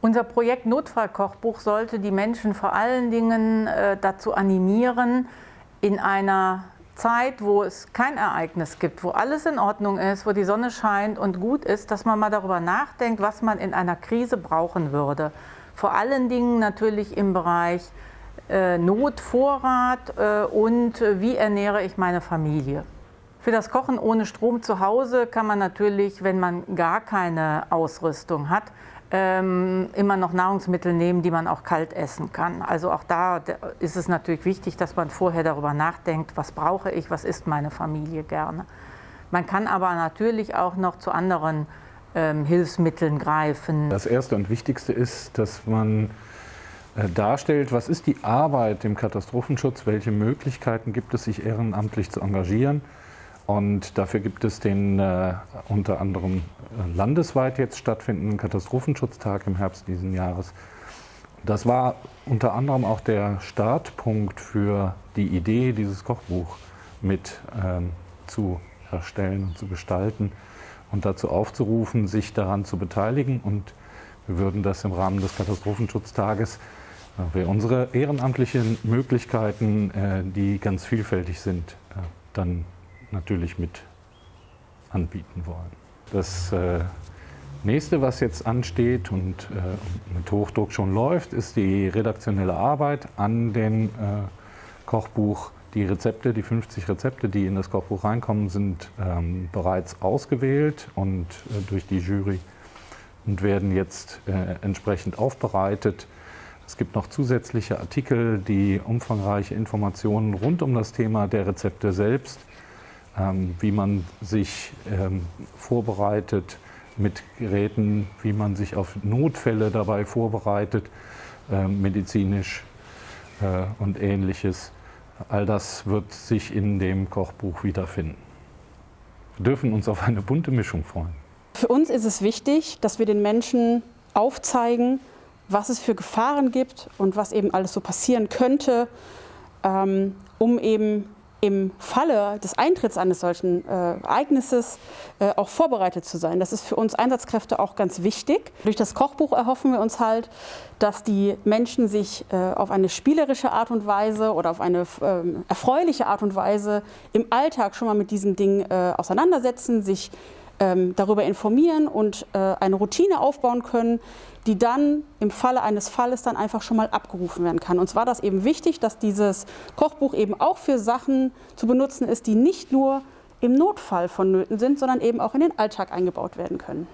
Unser Projekt Notfallkochbuch sollte die Menschen vor allen Dingen äh, dazu animieren, in einer Zeit, wo es kein Ereignis gibt, wo alles in Ordnung ist, wo die Sonne scheint und gut ist, dass man mal darüber nachdenkt, was man in einer Krise brauchen würde. Vor allen Dingen natürlich im Bereich äh, Notvorrat äh, und wie ernähre ich meine Familie. Für das Kochen ohne Strom zu Hause kann man natürlich, wenn man gar keine Ausrüstung hat, ähm, immer noch Nahrungsmittel nehmen, die man auch kalt essen kann. Also auch da ist es natürlich wichtig, dass man vorher darüber nachdenkt, was brauche ich, was isst meine Familie gerne. Man kann aber natürlich auch noch zu anderen ähm, Hilfsmitteln greifen. Das Erste und Wichtigste ist, dass man äh, darstellt, was ist die Arbeit im Katastrophenschutz, welche Möglichkeiten gibt es, sich ehrenamtlich zu engagieren. Und dafür gibt es den äh, unter anderem äh, landesweit jetzt stattfindenden Katastrophenschutztag im Herbst diesen Jahres. Das war unter anderem auch der Startpunkt für die Idee, dieses Kochbuch mit ähm, zu erstellen und zu gestalten und dazu aufzurufen, sich daran zu beteiligen. Und wir würden das im Rahmen des Katastrophenschutztages, äh, wir unsere ehrenamtlichen Möglichkeiten, äh, die ganz vielfältig sind, äh, dann natürlich mit anbieten wollen. Das äh, nächste, was jetzt ansteht und äh, mit Hochdruck schon läuft, ist die redaktionelle Arbeit an dem äh, Kochbuch. Die Rezepte, die 50 Rezepte, die in das Kochbuch reinkommen, sind ähm, bereits ausgewählt und durch die Jury und werden jetzt entsprechend aufbereitet. Es gibt noch zusätzliche Artikel, die umfangreiche Informationen rund um das Thema der Rezepte selbst wie man sich ähm, vorbereitet mit Geräten, wie man sich auf Notfälle dabei vorbereitet, ähm, medizinisch äh, und ähnliches. All das wird sich in dem Kochbuch wiederfinden. Wir dürfen uns auf eine bunte Mischung freuen. Für uns ist es wichtig, dass wir den Menschen aufzeigen, was es für Gefahren gibt und was eben alles so passieren könnte, um eben im Falle des Eintritts eines solchen äh, Ereignisses äh, auch vorbereitet zu sein. Das ist für uns Einsatzkräfte auch ganz wichtig. Durch das Kochbuch erhoffen wir uns halt, dass die Menschen sich äh, auf eine spielerische Art und Weise oder auf eine ähm, erfreuliche Art und Weise im Alltag schon mal mit diesem Ding äh, auseinandersetzen, sich darüber informieren und äh, eine Routine aufbauen können, die dann im Falle eines Falles dann einfach schon mal abgerufen werden kann. Und zwar war das eben wichtig, dass dieses Kochbuch eben auch für Sachen zu benutzen ist, die nicht nur im Notfall vonnöten sind, sondern eben auch in den Alltag eingebaut werden können.